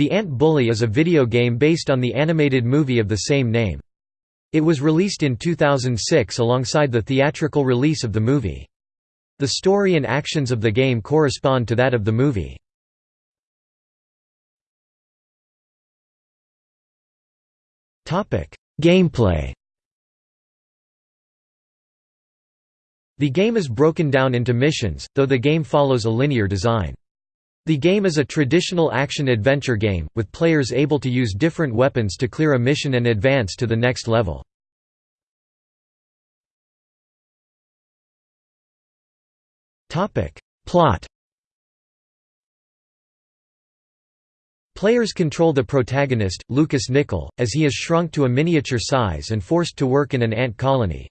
The Ant Bully is a video game based on the animated movie of the same name. It was released in 2006 alongside the theatrical release of the movie. The story and actions of the game correspond to that of the movie. Gameplay The game is broken down into missions, though the game follows a linear design. The game is a traditional action-adventure game, with players able to use different weapons to clear a mission and advance to the next level. Plot Players control the protagonist, Lucas Nickel, as he is shrunk to a miniature size and forced to work in an ant colony.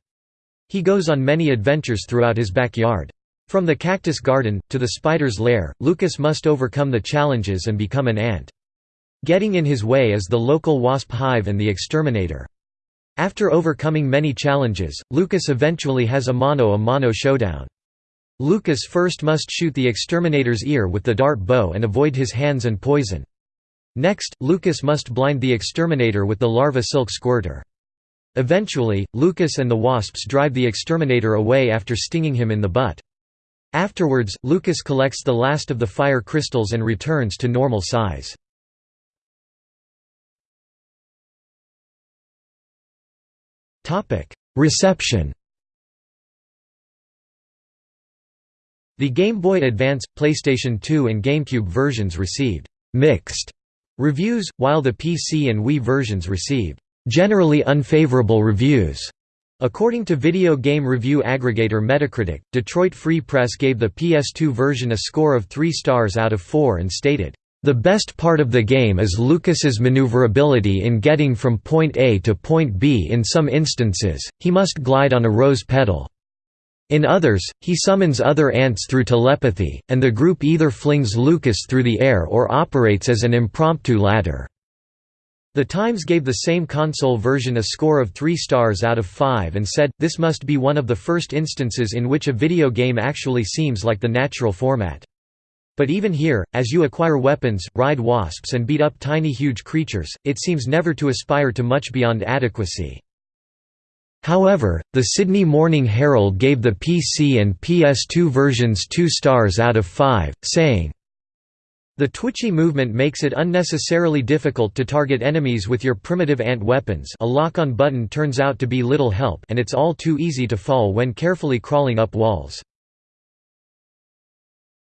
He goes on many adventures throughout his backyard. From the cactus garden, to the spider's lair, Lucas must overcome the challenges and become an ant. Getting in his way is the local wasp hive and the exterminator. After overcoming many challenges, Lucas eventually has a mano-a-mano -mano showdown. Lucas first must shoot the exterminator's ear with the dart bow and avoid his hands and poison. Next, Lucas must blind the exterminator with the larva silk squirter. Eventually, Lucas and the wasps drive the exterminator away after stinging him in the butt. Afterwards, Lucas collects the last of the fire crystals and returns to normal size. Reception The Game Boy Advance, PlayStation 2 and GameCube versions received «mixed» reviews, while the PC and Wii versions received «generally unfavorable reviews». According to video game review aggregator Metacritic, Detroit Free Press gave the PS2 version a score of 3 stars out of 4 and stated, "...the best part of the game is Lucas's maneuverability in getting from point A to point B in some instances, he must glide on a rose petal." In others, he summons other ants through telepathy, and the group either flings Lucas through the air or operates as an impromptu ladder. The Times gave the same console version a score of 3 stars out of 5 and said, this must be one of the first instances in which a video game actually seems like the natural format. But even here, as you acquire weapons, ride wasps and beat up tiny huge creatures, it seems never to aspire to much beyond adequacy. However, the Sydney Morning Herald gave the PC and PS2 versions 2 stars out of 5, saying, the twitchy movement makes it unnecessarily difficult to target enemies with your primitive ant weapons a lock-on button turns out to be little help and it's all too easy to fall when carefully crawling up walls.